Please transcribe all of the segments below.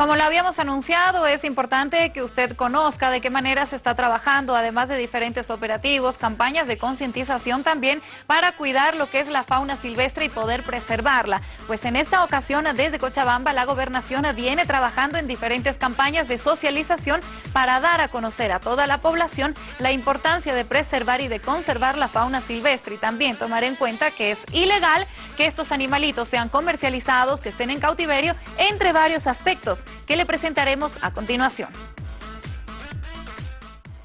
Como lo habíamos anunciado, es importante que usted conozca de qué manera se está trabajando, además de diferentes operativos, campañas de concientización también para cuidar lo que es la fauna silvestre y poder preservarla. Pues en esta ocasión, desde Cochabamba, la gobernación viene trabajando en diferentes campañas de socialización para dar a conocer a toda la población la importancia de preservar y de conservar la fauna silvestre y también tomar en cuenta que es ilegal que estos animalitos sean comercializados, que estén en cautiverio, entre varios aspectos que le presentaremos a continuación.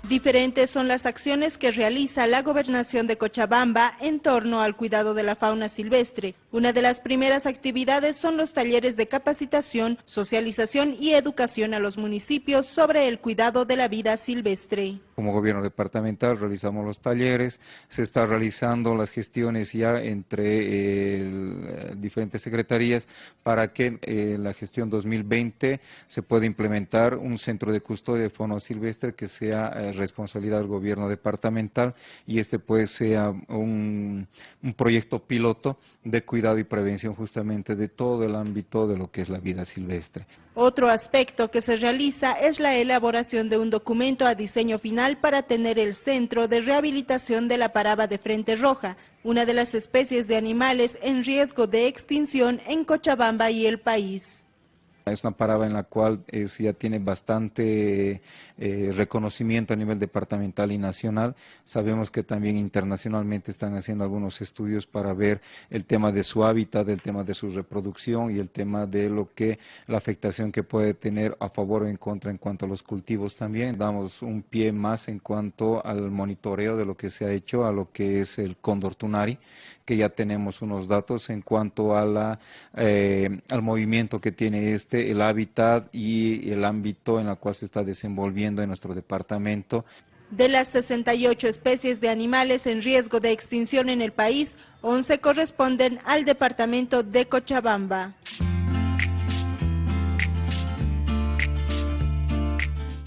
Diferentes son las acciones que realiza la gobernación de Cochabamba en torno al cuidado de la fauna silvestre. Una de las primeras actividades son los talleres de capacitación, socialización y educación a los municipios sobre el cuidado de la vida silvestre. Como gobierno departamental realizamos los talleres, se está realizando las gestiones ya entre eh, diferentes secretarías para que eh, la gestión 2020 se pueda implementar un centro de custodia de fauna silvestre que sea eh, responsabilidad del gobierno departamental y este pues sea un, un proyecto piloto de cuidado y prevención justamente de todo el ámbito de lo que es la vida silvestre. Otro aspecto que se realiza es la elaboración de un documento a diseño final para tener el centro de rehabilitación de la paraba de frente roja, una de las especies de animales en riesgo de extinción en Cochabamba y el país. Es una parada en la cual ya tiene bastante eh, reconocimiento a nivel departamental y nacional. Sabemos que también internacionalmente están haciendo algunos estudios para ver el tema de su hábitat, el tema de su reproducción y el tema de lo que la afectación que puede tener a favor o en contra en cuanto a los cultivos también. Damos un pie más en cuanto al monitoreo de lo que se ha hecho a lo que es el cóndor tunari, que ya tenemos unos datos en cuanto a la, eh, al movimiento que tiene este el hábitat y el ámbito en el cual se está desenvolviendo en nuestro departamento. De las 68 especies de animales en riesgo de extinción en el país, 11 corresponden al departamento de Cochabamba.